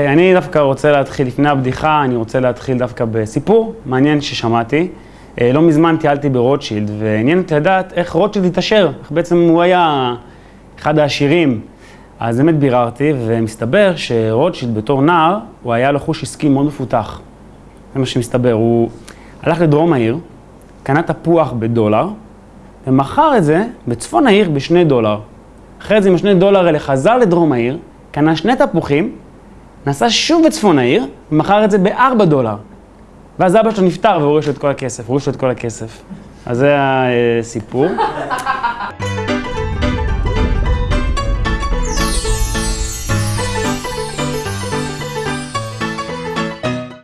אני דווקא רוצה להתחיל, לפני הבדיחה, אני רוצה להתחיל דווקא בסיפור מעניין ששמעתי. לא מזמן טיילתי ברוטשילד, ועניין אותי לדעת איך רוטשילד התעשר, איך בעצם הוא היה אחד העשירים. אז באמת ביררתי, ומסתבר שרוטשילד בתור נער, הוא היה לו חוש עסקי מאוד מפותח. זה מה שמסתבר, הוא הלך לדרום העיר, קנה תפוח בדולר, ומכר את זה בצפון העיר בשני דולר. אחרי זה עם השני דולר האלה חזר לדרום העיר, קנה שני תפוחים, נסע שוב בצפון העיר, ומכר את זה בארבע דולר. ואז אבא שלו נפטר והוריש לו את כל הכסף, הוריש לו את כל הכסף. אז זה הסיפור.